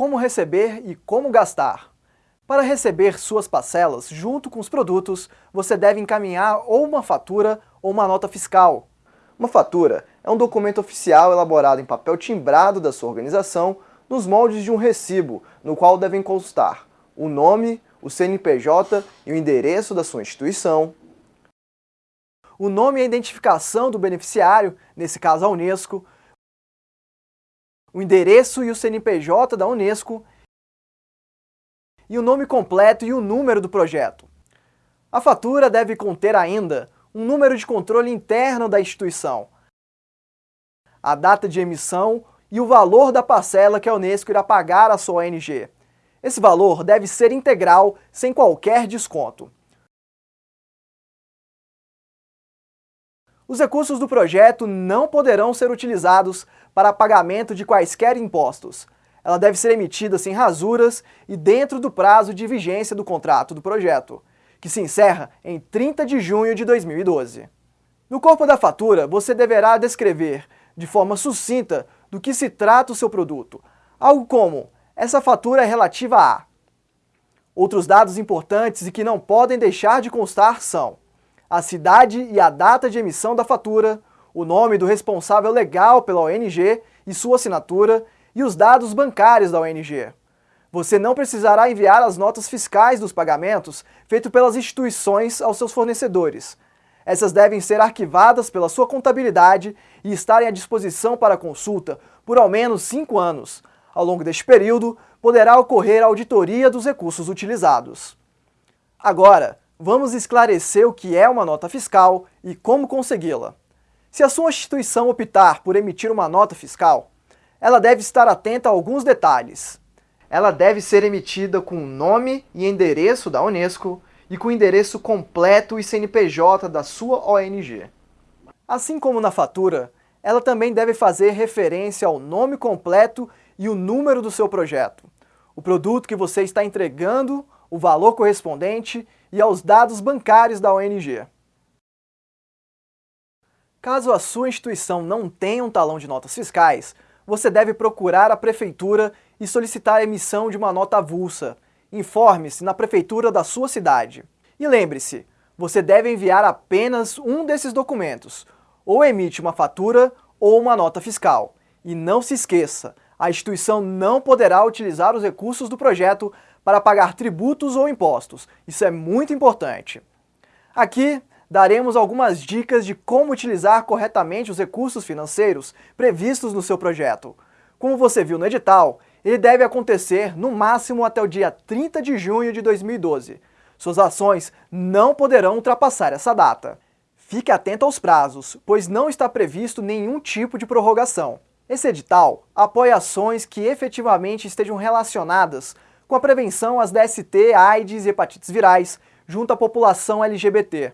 como receber e como gastar. Para receber suas parcelas junto com os produtos, você deve encaminhar ou uma fatura ou uma nota fiscal. Uma fatura é um documento oficial elaborado em papel timbrado da sua organização nos moldes de um recibo, no qual devem constar o nome, o CNPJ e o endereço da sua instituição, o nome e a identificação do beneficiário, nesse caso a Unesco, o endereço e o CNPJ da Unesco e o nome completo e o número do projeto. A fatura deve conter ainda um número de controle interno da instituição, a data de emissão e o valor da parcela que a Unesco irá pagar à sua ONG. Esse valor deve ser integral, sem qualquer desconto. Os recursos do projeto não poderão ser utilizados para pagamento de quaisquer impostos. Ela deve ser emitida sem rasuras e dentro do prazo de vigência do contrato do projeto, que se encerra em 30 de junho de 2012. No corpo da fatura, você deverá descrever, de forma sucinta, do que se trata o seu produto. Algo como, essa fatura é relativa a... Outros dados importantes e que não podem deixar de constar são a cidade e a data de emissão da fatura, o nome do responsável legal pela ONG e sua assinatura e os dados bancários da ONG. Você não precisará enviar as notas fiscais dos pagamentos feitos pelas instituições aos seus fornecedores. Essas devem ser arquivadas pela sua contabilidade e estarem à disposição para consulta por ao menos cinco anos. Ao longo deste período, poderá ocorrer a auditoria dos recursos utilizados. Agora, vamos esclarecer o que é uma nota fiscal e como consegui-la. Se a sua instituição optar por emitir uma nota fiscal, ela deve estar atenta a alguns detalhes. Ela deve ser emitida com o nome e endereço da Unesco e com o endereço completo e CNPJ da sua ONG. Assim como na fatura, ela também deve fazer referência ao nome completo e o número do seu projeto, o produto que você está entregando, o valor correspondente e aos dados bancários da ONG. Caso a sua instituição não tenha um talão de notas fiscais, você deve procurar a prefeitura e solicitar a emissão de uma nota avulsa. Informe-se na prefeitura da sua cidade. E lembre-se, você deve enviar apenas um desses documentos, ou emite uma fatura ou uma nota fiscal. E não se esqueça, a instituição não poderá utilizar os recursos do projeto para pagar tributos ou impostos. Isso é muito importante. Aqui daremos algumas dicas de como utilizar corretamente os recursos financeiros previstos no seu projeto. Como você viu no edital, ele deve acontecer no máximo até o dia 30 de junho de 2012. Suas ações não poderão ultrapassar essa data. Fique atento aos prazos, pois não está previsto nenhum tipo de prorrogação. Esse edital apoia ações que efetivamente estejam relacionadas com a prevenção às DST, AIDS e hepatites virais, junto à população LGBT.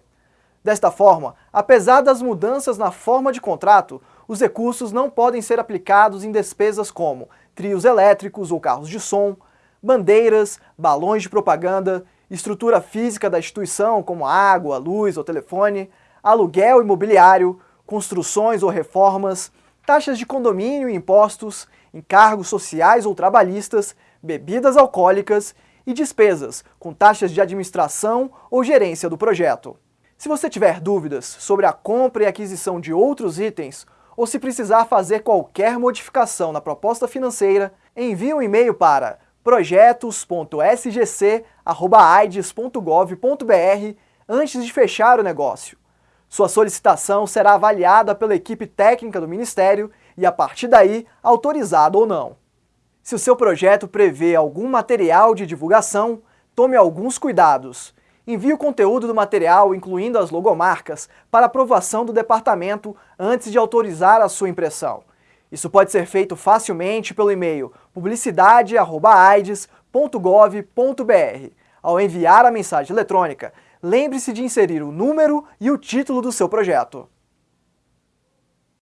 Desta forma, apesar das mudanças na forma de contrato, os recursos não podem ser aplicados em despesas como trios elétricos ou carros de som, bandeiras, balões de propaganda, estrutura física da instituição como água, luz ou telefone, aluguel imobiliário, construções ou reformas, taxas de condomínio e impostos, encargos sociais ou trabalhistas, bebidas alcoólicas e despesas com taxas de administração ou gerência do projeto. Se você tiver dúvidas sobre a compra e aquisição de outros itens, ou se precisar fazer qualquer modificação na proposta financeira, envie um e-mail para projetos.sgc.aides.gov.br antes de fechar o negócio. Sua solicitação será avaliada pela equipe técnica do Ministério e, a partir daí, autorizada ou não. Se o seu projeto prevê algum material de divulgação, tome alguns cuidados. Envie o conteúdo do material, incluindo as logomarcas, para aprovação do departamento antes de autorizar a sua impressão. Isso pode ser feito facilmente pelo e-mail publicidade.aides.gov.br. Ao enviar a mensagem eletrônica, lembre-se de inserir o número e o título do seu projeto.